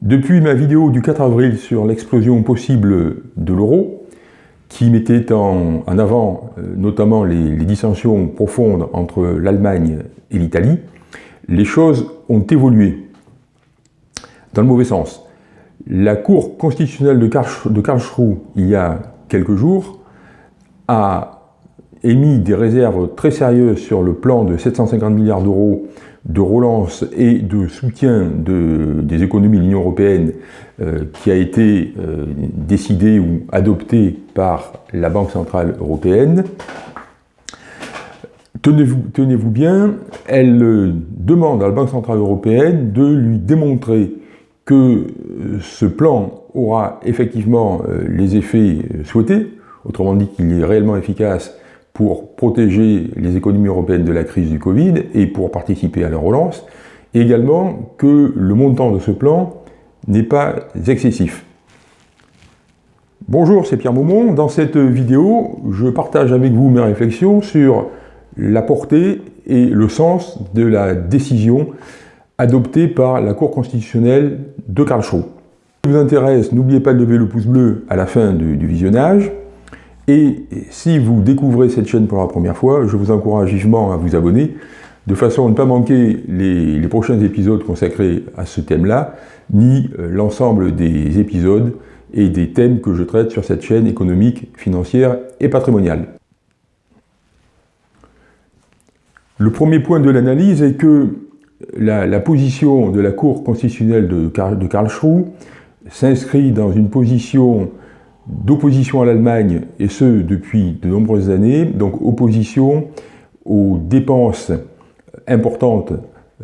Depuis ma vidéo du 4 avril sur l'explosion possible de l'euro, qui mettait en, avant euh, notamment les, les dissensions profondes entre l'Allemagne et l'Italie, les choses ont évolué dans le mauvais sens. La Cour constitutionnelle de, Karlsruhe, il y a quelques jours, a émis des réserves très sérieuses sur le plan de 750 milliards d'euros de relance et de soutien des économies de l'Union européenne euh, qui a été euh, décidé ou adopté par la Banque Centrale Européenne. Tenez-vous tenez bien, elle euh, demande à la Banque Centrale Européenne de lui démontrer que ce plan aura effectivement les effets souhaités, autrement dit qu'il est réellement efficace pour protéger les économies européennes de la crise du Covid et pour participer à la relance, et également que le montant de ce plan n'est pas excessif. Bonjour, c'est Pierre Maumont. Dans cette vidéo, je partage avec vous mes réflexions sur la portée et le sens de la décision adoptée par la Cour constitutionnelle de Karlsruhe. Si vous intéresse, n'oubliez pas de lever le pouce bleu à la fin du visionnage. Et si vous découvrez cette chaîne pour la première fois, je vous encourage vivement à vous abonner, de façon à ne pas manquer les, prochains épisodes consacrés à ce thème-là, ni euh, l'ensemble des épisodes et des thèmes que je traite sur cette chaîne économique, financière et patrimoniale. Le premier point de l'analyse est que la, position de la Cour constitutionnelle de, de Karlsruhe s'inscrit dans une position d'opposition à l'Allemagne, et ce depuis de nombreuses années, donc opposition aux dépenses importantes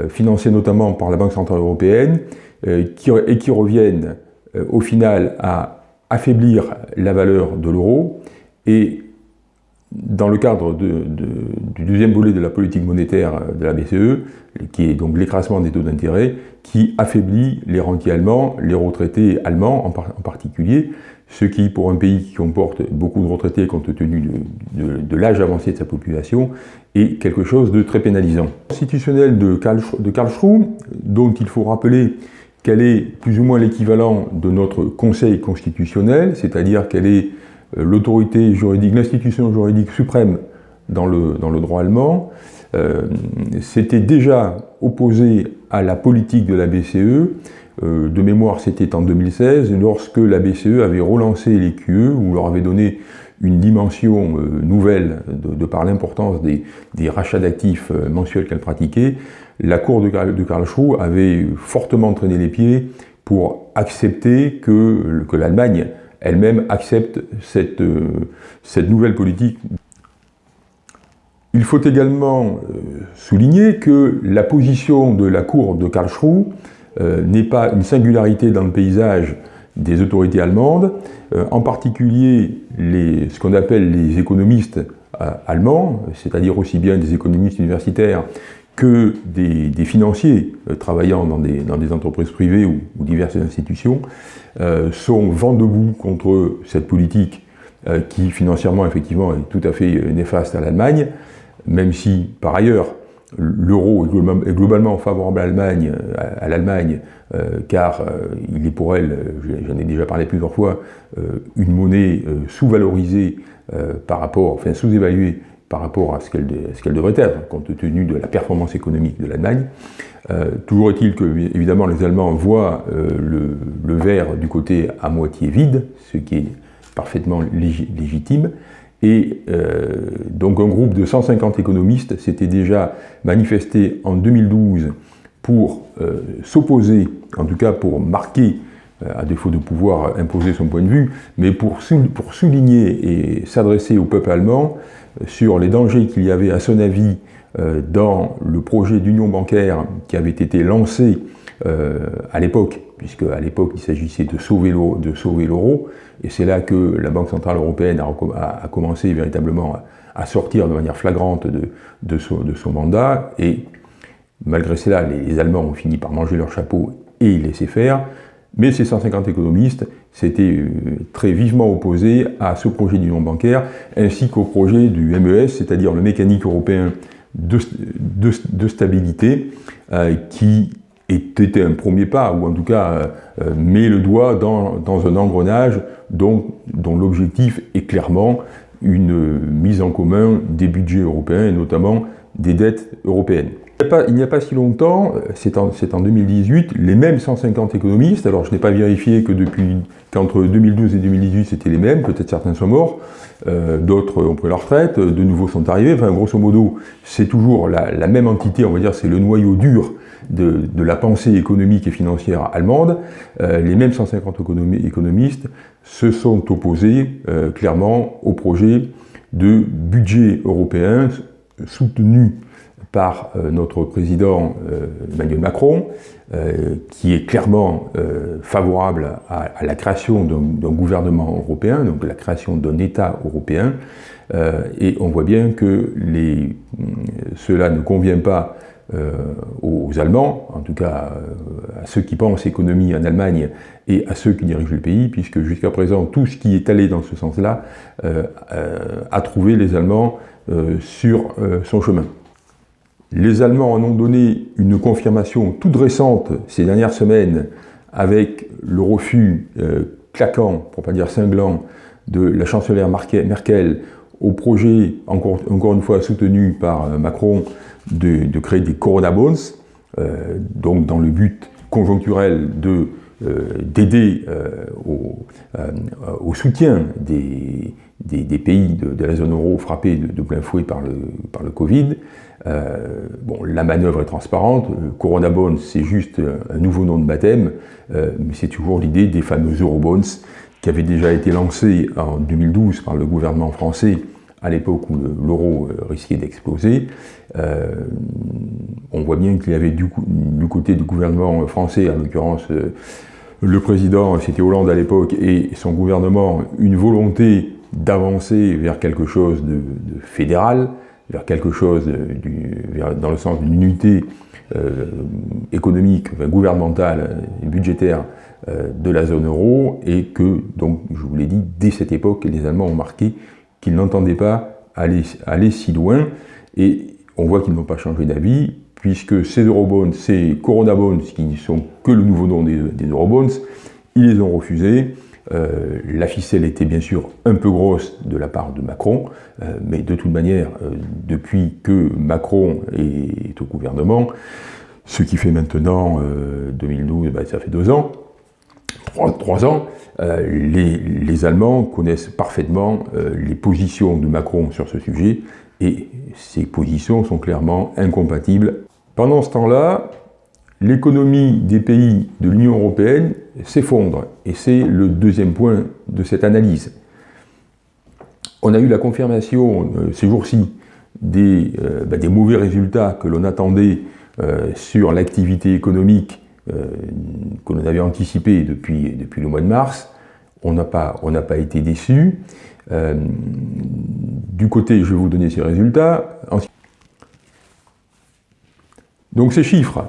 euh, financées notamment par la Banque Centrale Européenne, euh, et qui reviennent euh, au final à affaiblir la valeur de l'euro, et dans le cadre du deuxième volet de la politique monétaire de la BCE, qui est donc l'écrasement des taux d'intérêt, qui affaiblit les rentiers allemands, les retraités allemands en particulier, ce qui, pour un pays qui comporte beaucoup de retraités compte tenu de, l'âge avancé de sa population, est quelque chose de très pénalisant. Constitutionnel de, de Karlsruhe, dont il faut rappeler qu'elle est plus ou moins l'équivalent de notre Conseil constitutionnel, c'est-à-dire qu'elle est euh, l'autorité juridique, l'institution juridique suprême dans le, droit allemand, euh, s'était déjà opposé à la politique de la BCE euh, de mémoire, c'était en 2016, lorsque la BCE avait relancé les QE, ou leur avait donné une dimension euh, nouvelle de, par l'importance des, rachats d'actifs euh, mensuels qu'elle pratiquait, la Cour de, Karlsruhe avait fortement traîné les pieds pour accepter que, l'Allemagne elle-même accepte cette, cette nouvelle politique. Il faut également souligner que la position de la Cour de Karlsruhe n'est pas une singularité dans le paysage des autorités allemandes, euh, en particulier ce qu'on appelle les économistes euh, allemands, c'est-à-dire aussi bien des économistes universitaires que des, financiers travaillant dans des, dans des, entreprises privées ou, diverses institutions, sont vent debout contre cette politique qui financièrement effectivement est tout à fait néfaste à l'Allemagne, même si par ailleurs l'euro est globalement favorable à l'Allemagne, à, l'Allemagne, euh, car euh, il est pour elle, j'en ai déjà parlé plusieurs fois, euh, une monnaie sous-valorisée par rapport, enfin sous-évaluée par rapport à ce qu'elle devrait être, compte tenu de la performance économique de l'Allemagne. toujours est-il que, évidemment, les Allemands voient le, verre du côté à moitié vide, ce qui est parfaitement légitime, et euh, donc un groupe de 150 économistes s'était déjà manifesté en 2012 pour euh, s'opposer, en tout cas pour marquer, euh, à défaut de pouvoir imposer son point de vue, mais pour, pour souligner et s'adresser au peuple allemand sur les dangers qu'il y avait, à son avis, dans le projet d'union bancaire qui avait été lancé à l'époque puisque à l'époque il s'agissait de sauver l'euro, et c'est là que la Banque Centrale Européenne a, commencé véritablement à, sortir de manière flagrante de, son, mandat, et malgré cela, les, Allemands ont fini par manger leur chapeau et laissaient faire, mais ces 150 économistes s'étaient euh, très vivement opposés à ce projet d'union bancaire, ainsi qu'au projet du MES, c'est-à-dire le mécanique européen de, stabilité, euh, qui était un premier pas, ou en tout cas met le doigt dans, un engrenage dont, dont l'objectif est clairement une mise en commun des budgets européens et notamment des dettes européennes. Il n'y a, pas si longtemps, c'est en, en, 2018, les mêmes 150 économistes, alors je n'ai pas vérifié que depuis qu'entre 2012 et 2018 c'était les mêmes, peut-être certains sont morts, euh, d'autres ont pris leur retraite, de nouveaux sont arrivés, enfin grosso modo c'est toujours la, même entité, on va dire c'est le noyau dur de, la pensée économique et financière allemande, euh, les mêmes 150 économistes se sont opposés euh, clairement au projet de budget européen soutenu par euh, notre président Emmanuel Macron, qui est clairement favorable à, la création d'un gouvernement européen, donc la création d'un État européen, et on voit bien que cela ne convient pas aux Allemands, en tout cas à ceux qui pensent économie en Allemagne et à ceux qui dirigent le pays, puisque jusqu'à présent, tout ce qui est allé dans ce sens-là a trouvé les Allemands sur son chemin. Les Allemands en ont donné une confirmation toute récente ces dernières semaines avec le refus euh, claquant, pour pas dire cinglant, de la chancelière Merkel au projet, encore, une fois soutenu par euh, Macron, de, créer des Corona Bonds, euh, donc dans le but conjoncturel de d'aider au, soutien des, pays de, la zone euro frappés de, plein fouet par le, Covid. Euh, bon, la manœuvre est transparente, euh, Corona Bonds c'est juste un nouveau nom de baptême, euh, mais c'est toujours l'idée des fameux Eurobonds qui avaient déjà été lancés en 2012 par le gouvernement français à l'époque où l'euro risquait d'exploser. on voit bien qu'il y avait du, côté du gouvernement français, en l'occurrence le président, c'était Hollande à l'époque, et son gouvernement, une volonté d'avancer vers quelque chose de fédéral, vers quelque chose euh, dans le sens d'une unité euh, économique, gouvernementale et budgétaire euh, de la zone euro, et que, donc, je vous l'ai dit, dès cette époque, les Allemands ont marqué qu'ils n'entendaient pas aller, si loin, et on voit qu'ils n'ont pas changé d'avis, puisque ces eurobonds, ces corona bonds, qui ne sont que le nouveau nom des, des eurobonds, ils les ont refusés, euh, la ficelle était bien sûr un peu grosse de la part de Macron, euh, mais de toute manière, euh, depuis que Macron est au gouvernement, ce qui fait maintenant 2012, bah, ça fait deux ans, trois, ans, les, les, Allemands connaissent parfaitement les positions de Macron sur ce sujet, et ces positions sont clairement incompatibles. Pendant ce temps-là, l'économie des pays de l'Union européenne s'effondre. Et c'est le deuxième point de cette analyse. On a eu la confirmation euh, ces jours-ci des, euh, bah, des, mauvais résultats que l'on attendait euh, sur l'activité économique que l'on avait anticipé depuis, depuis le mois de mars. On n'a pas, pas été déçus. du côté, je vais vous donner ces résultats. Donc ces chiffres,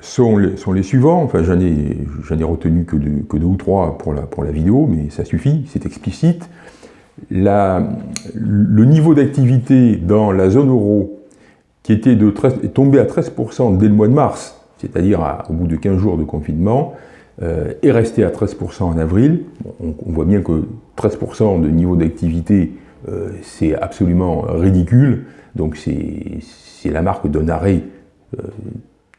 sont les, sont les suivants, enfin j'en ai, ai, retenu que, que, deux ou trois pour la, pour la vidéo, mais ça suffit, c'est explicite. La, le niveau d'activité dans la zone euro, qui était de est tombé à 13% dès le mois de mars, c'est-à-dire au bout de 15 jours de confinement, euh, est resté à 13% en avril. on, voit bien que 13% de niveau d'activité, euh, c'est absolument ridicule, donc c'est la marque d'un arrêt euh,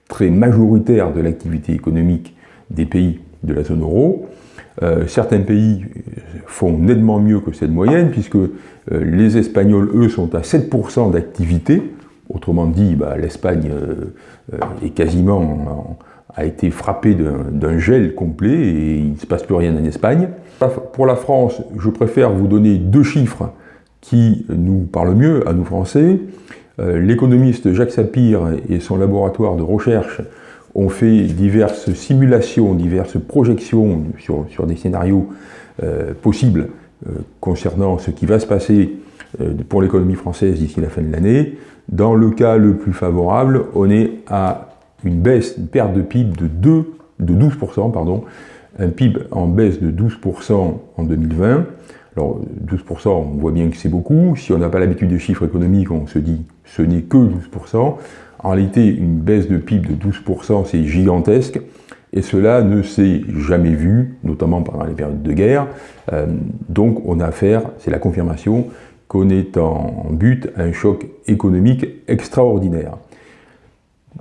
très majoritaire de l'activité économique des pays de la zone euro. Euh, certains pays font nettement mieux que cette moyenne, puisque les Espagnols, eux, sont à 7% d'activité. Autrement dit, bah, l'Espagne euh, est quasiment a été frappée d'un gel complet et il ne se passe plus rien en Espagne. Pour la France, je préfère vous donner deux chiffres qui nous parlent mieux à nous Français. Euh, l'économiste Jacques Sapir et son laboratoire de recherche ont fait diverses simulations, diverses projections sur, des scénarios euh, possibles euh, concernant ce qui va se passer pour l'économie française d'ici la fin de l'année. Dans le cas le plus favorable, on est à une baisse, une perte de PIB de, 2, de 12%, pardon, un PIB en baisse de 12% en 2020, alors 12%, on voit bien que c'est beaucoup. Si on n'a pas l'habitude des chiffres économiques, on se dit ce n'est que 12%. En réalité, une baisse de PIB de 12%, c'est gigantesque, et cela ne s'est jamais vu, notamment pendant les périodes de guerre. Euh, donc on a affaire, c'est la confirmation, est en but un choc économique extraordinaire.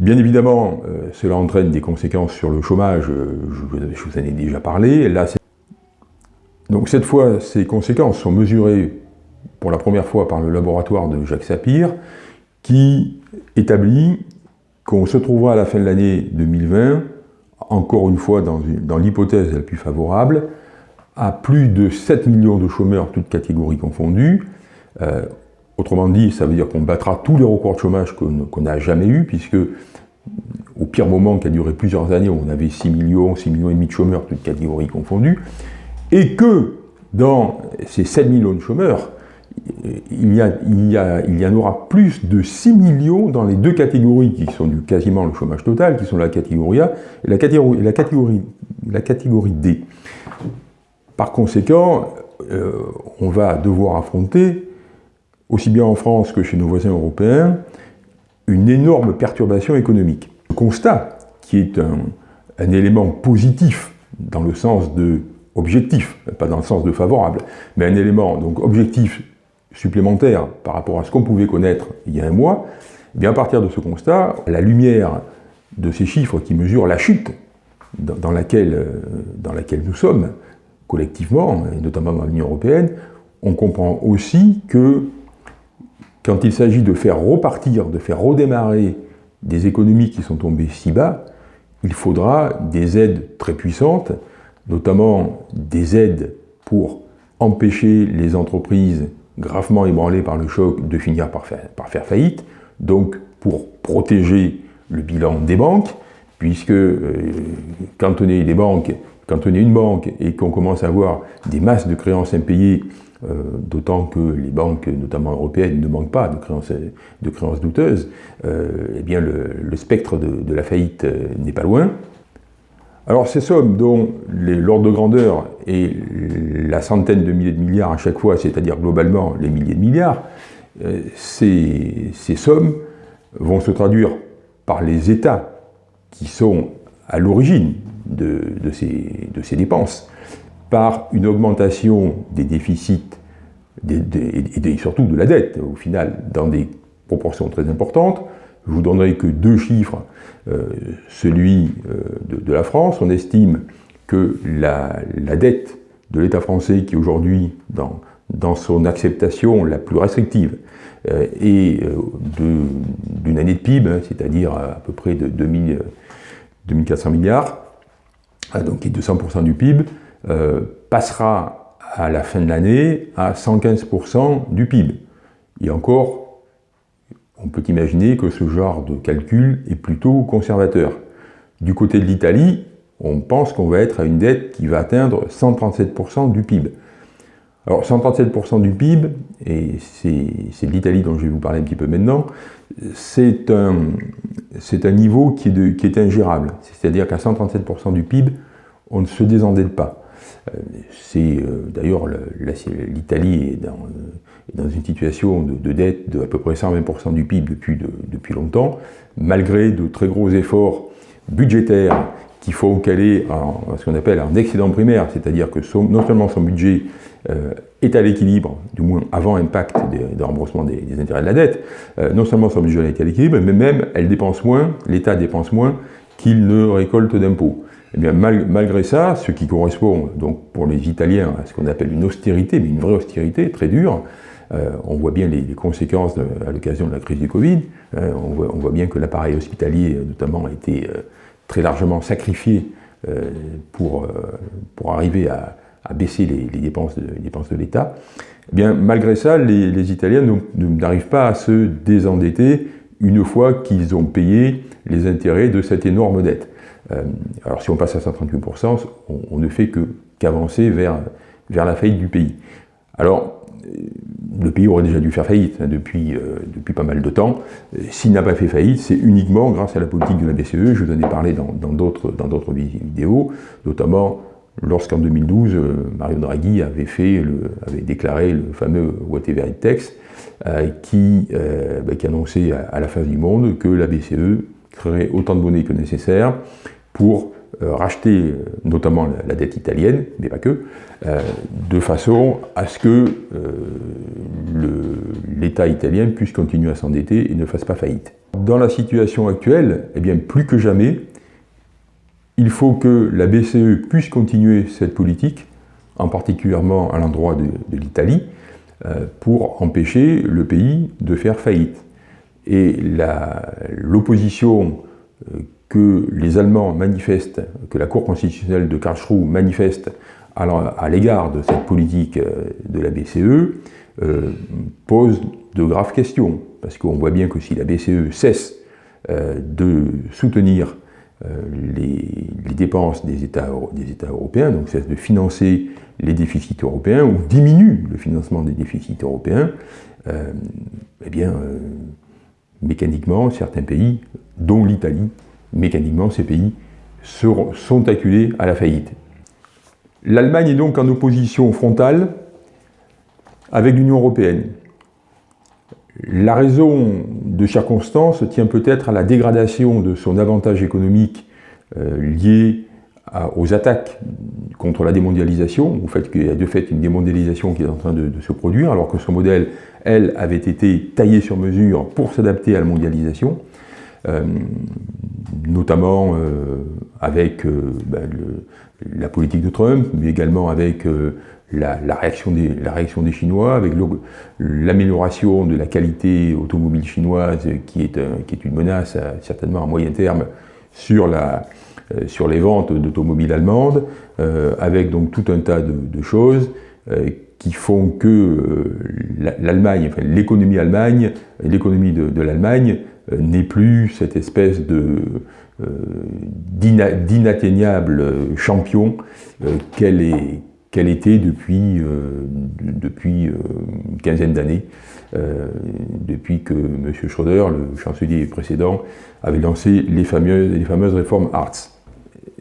Bien évidemment, euh, cela entraîne des conséquences sur le chômage, je, je vous en ai déjà parlé. Donc cette fois, ces conséquences sont mesurées pour la première fois par le laboratoire de Jacques Sapir, qui établit qu'on se trouvera à la fin de l'année 2020, encore une fois dans, dans l'hypothèse la plus favorable, à plus de 7 millions de chômeurs, toutes catégories confondues. Euh, autrement dit, ça veut dire qu'on battra tous les records de chômage qu'on n'a jamais eu, puisque au pire moment qui a duré plusieurs années, on avait 6 millions, 6 millions et demi de chômeurs, toutes catégories confondues, et que dans ces 7 millions de chômeurs, il y, a, il, y en aura plus de 6 millions dans les deux catégories qui sont du quasiment le chômage total, qui sont la catégorie A et la catégorie, D. Par conséquent, euh, on va devoir affronter, aussi bien en France que chez nos voisins européens, une énorme perturbation économique. Le constat, qui est un, élément positif dans le sens de objectif, pas dans le sens de favorable, mais un élément donc objectif supplémentaire par rapport à ce qu'on pouvait connaître il y a un mois, eh bien à partir de ce constat, la lumière de ces chiffres qui mesurent la chute dans laquelle, euh, dans laquelle nous sommes collectivement, et notamment dans l'Union européenne, on comprend aussi que quand il s'agit de faire repartir, de faire redémarrer des économies qui sont tombées si bas, il faudra des aides très puissantes, notamment des aides pour empêcher les entreprises gravement ébranlées par le choc de finir par faire, faillite, donc pour protéger le bilan des banques, puisque euh, quand on est une banque et qu'on commence à avoir des masses de créances impayées, euh, d'autant que les banques, notamment européennes, ne manquent pas de créances, douteuses, euh, eh bien le, spectre de, la faillite n'est pas loin. Alors ces sommes dont l'ordre de grandeur est la centaine de milliers de milliards à chaque fois, c'est-à-dire globalement les milliers de milliards, euh, ces, sommes vont se traduire par les États qui sont à l'origine de, ces, dépenses, par une augmentation des déficits et surtout de la dette, au final, dans des proportions très importantes, je vous donnerai que deux chiffres. Euh, celui euh, de, la France, on estime que la, dette de l'État français, qui aujourd'hui, dans, son acceptation la plus restrictive, euh, est d'une année de PIB, c'est-à-dire à, peu près de 2000, 2400 milliards, donc qui est de 100% du PIB, passera à la fin de l'année à 115% du PIB. Et encore, on peut imaginer que ce genre de calcul est plutôt conservateur. Du côté de l'Italie, on pense qu'on va être à une dette qui va atteindre 137% du PIB. Alors 137% du PIB, et c'est l'Italie dont je vais vous parler un petit peu maintenant, c'est un, niveau qui est, qui est ingérable. C'est-à-dire qu'à 137% du PIB, on ne se désendette pas. Euh, c'est euh, d'ailleurs l'Italie est dans, une situation de, dette de à peu près 120% du PIB depuis, longtemps, malgré de très gros efforts budgétaires qui font qu'elle est en ce qu'on appelle un excédent primaire, c'est-à-dire que non seulement son budget euh, est à l'équilibre, du moins avant impact de, remboursement des, intérêts de la dette, non seulement son budget est à l'équilibre, mais même elle dépense moins, l'État dépense moins qu'il ne récolte d'impôts. Eh malgré ça, ce qui correspond donc pour les Italiens à ce qu'on appelle une austérité, mais une vraie austérité très dure, euh, on voit bien les, conséquences à l'occasion de la crise du Covid, euh, on, voit, bien que l'appareil hospitalier notamment a été euh, très largement sacrifié pour, pour arriver à, baisser les, dépenses de, l'État. Eh malgré ça, les Italiens n'arrivent pas à se désendetter une fois qu'ils ont payé les intérêts de cette énorme dette. Euh, alors si on passe à 138%, on, ne fait qu'avancer vers, vers la faillite du pays. Alors, euh, le pays aurait déjà dû faire faillite hein, depuis, euh, depuis pas mal de temps. S'il n'a pas fait faillite, c'est uniquement grâce à la politique de la BCE, je vous en ai parlé dans d'autres dans vidéos, notamment lorsqu'en 2012, Mario Draghi avait, fait avait déclaré le fameux Whatever it takes, qui, bah, qui annonçait à, la fin du monde que la BCE créerait autant de monnaie que nécessaire pour euh, racheter euh, notamment la, dette italienne, mais pas que, euh, de façon à ce que l'État italien puisse continuer à s'endetter et ne fasse pas faillite. Dans la situation actuelle, eh bien, plus que jamais, il faut que la BCE puisse continuer cette politique, en particulièrement à l'endroit de, de l'Italie, pour empêcher le pays de faire faillite. Et l'opposition que les Allemands manifestent, que la Cour constitutionnelle de Karlsruhe manifeste à l'égard de cette politique euh, de la BCE, euh, pose de graves questions. Parce qu'on voit bien que si la BCE cesse euh, de soutenir les, dépenses des États, des États européens, donc cesse de financer les déficits européens, ou diminue le financement des déficits européens, eh bien, mécaniquement, certains pays, dont l'Italie, mécaniquement, ces pays sont acculés à la faillite. L'Allemagne est donc en opposition frontale avec l'Union européenne. La raison de circonstance tient peut-être à la dégradation de son avantage économique euh, lié aux attaques contre la démondialisation, au fait qu'il y a de fait une démondialisation qui est en train de, se produire, alors que son modèle, elle, avait été taillé sur mesure pour s'adapter à la mondialisation. Euh, notamment euh, avec euh, ben, la politique de Trump, mais également avec la, réaction des, la, réaction des, Chinois, avec l'amélioration de la qualité automobile chinoise, qui est, qui est une menace certainement à moyen terme sur, la, sur les ventes d'automobiles allemandes, avec donc tout un tas de, choses qui font que l'Allemagne, enfin, l'économie Allemagne, l'économie de l'Allemagne euh, n'est plus cette espèce euh, d'inatteignable champion euh, qu'elle qu'elle était depuis, depuis une quinzaine d'années, depuis que M. Schröder, le chancelier précédent, avait lancé les fameuses, réformes Hartz.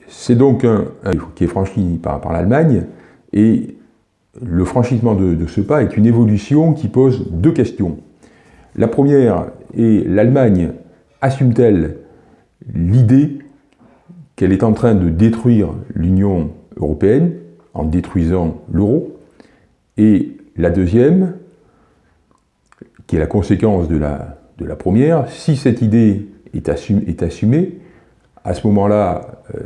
C'est donc un, qui est franchi par, l'Allemagne, et le franchissement de, ce pas est une évolution qui pose deux questions. La première est l'Allemagne. Assume-t-elle l'idée qu'elle est en train de détruire l'Union européenne en détruisant l'euro? Et la deuxième, qui est la conséquence de la, première, si cette idée est, est assumée, à ce moment-là, euh,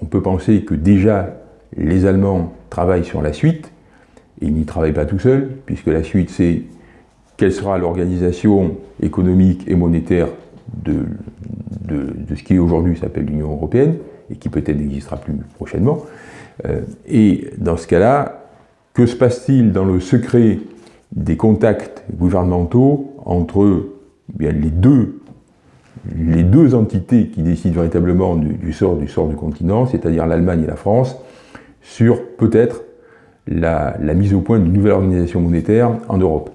on peut penser que déjà les Allemands travaillent sur la suite, et ils n'y travaillent pas tout seuls, puisque la suite c'est quelle sera l'organisation économique et monétaire de, de, ce qui aujourd'hui s'appelle l'Union européenne, et qui peut-être n'existera plus prochainement. Euh, et dans ce cas-là, que se passe-t-il dans le secret des contacts gouvernementaux entre eh bien, les, deux, les deux entités qui décident véritablement du, sort, du sort du continent, c'est-à-dire l'Allemagne et la France, sur peut-être la, la mise au point d'une nouvelle organisation monétaire en Europe?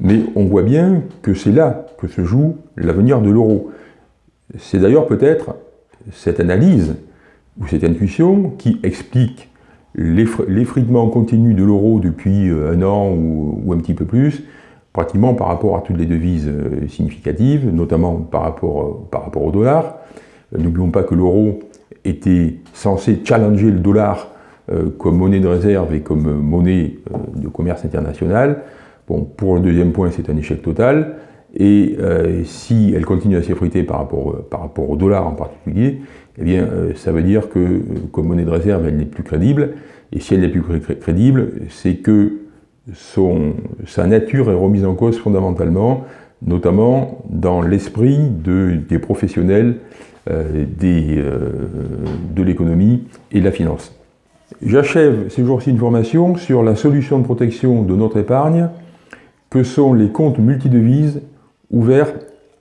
Mais on voit bien que c'est là que se joue l'avenir de l'euro. C'est d'ailleurs peut-être cette analyse ou cette intuition qui explique l'effritement continu de l'euro depuis euh, un an ou, un petit peu plus, pratiquement par rapport à toutes les devises euh, significatives, notamment par rapport, euh, par rapport au dollar. N'oublions pas que l'euro était censé challenger le dollar comme monnaie de réserve et comme monnaie de commerce international. Bon, pour le deuxième point, c'est un échec total. Et euh, si elle continue à s'effriter par rapport, euh, par rapport au dollar en particulier, eh bien, euh, ça veut dire que, comme monnaie de réserve, elle n'est plus crédible. Et si elle n'est plus crédible, c'est que son, sa nature est remise en cause fondamentalement, notamment dans l'esprit de, des professionnels de l'économie et de la finance. J'achève ces jours-ci une formation sur la solution de protection de notre épargne que sont les comptes multidevises ouverts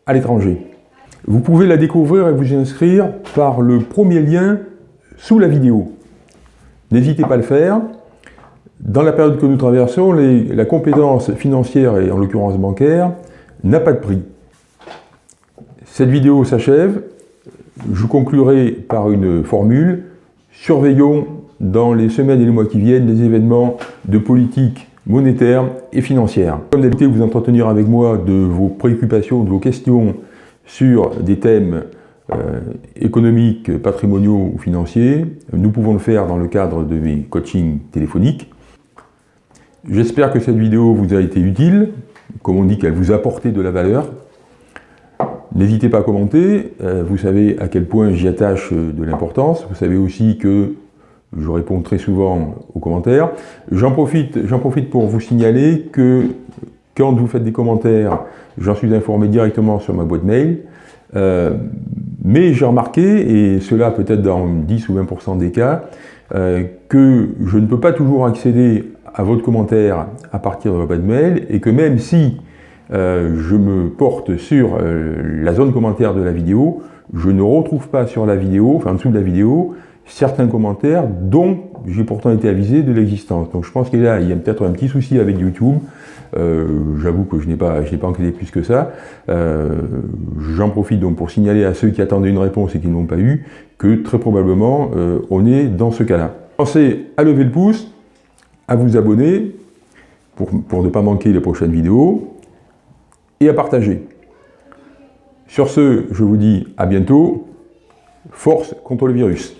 à l'étranger. Vous pouvez la découvrir et vous y inscrire par le premier lien sous la vidéo. N'hésitez pas à le faire. Dans la période que nous traversons, la compétence financière, et en l'occurrence bancaire, n'a pas de prix. Cette vidéo s'achève. Je conclurai par une formule surveillons dans les semaines et les mois qui viennent les événements de politique monétaire et financière. Comme d'habitude, vous entretenir avec moi de vos préoccupations, de vos questions sur des thèmes euh, économiques, patrimoniaux ou financiers. Nous pouvons le faire dans le cadre de mes coachings téléphoniques. J'espère que cette vidéo vous a été utile, comme on dit qu'elle vous a apporté de la valeur. N'hésitez pas à commenter, euh, vous savez à quel point j'y attache de l'importance, vous savez aussi que je réponds très souvent aux commentaires. J'en profite, profite pour vous signaler que quand vous faites des commentaires, j'en suis informé directement sur ma boîte mail. Euh, mais j'ai remarqué, et cela peut-être dans 10 ou 20% des cas, euh, que je ne peux pas toujours accéder à votre commentaire à partir de ma boîte mail, et que même si euh, je me porte sur la zone commentaire de la vidéo, je ne retrouve pas sur la vidéo, enfin en dessous de la vidéo, certains commentaires dont j'ai pourtant été avisé de l'existence. Donc je pense qu'il y a, peut-être un petit souci avec YouTube. Euh, j'avoue que je n'ai pas, pas enquêté plus que ça. Euh, j'en profite donc pour signaler à ceux qui attendaient une réponse et qui ne l'ont pas eu, que très probablement euh, on est dans ce cas-là. Pensez à lever le pouce, à vous abonner pour, pour ne pas manquer les prochaines vidéos et à partager. Sur ce, je vous dis à bientôt. Force contre le virus.